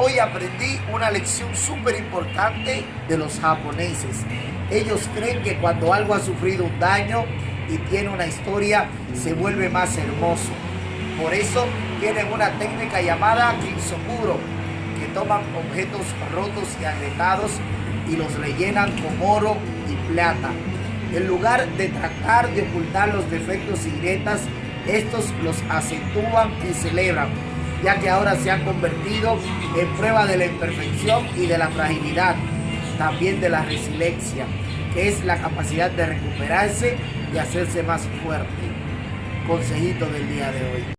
Hoy aprendí una lección súper importante de los japoneses. Ellos creen que cuando algo ha sufrido un daño y tiene una historia, se vuelve más hermoso. Por eso tienen una técnica llamada Kinsokuro, que toman objetos rotos y agrietados y los rellenan con oro y plata. En lugar de tratar de ocultar los defectos y grietas, estos los acentúan y celebran, ya que ahora se han convertido en prueba de la imperfección y de la fragilidad, también de la resiliencia, que es la capacidad de recuperarse y hacerse más fuerte. Consejito del día de hoy.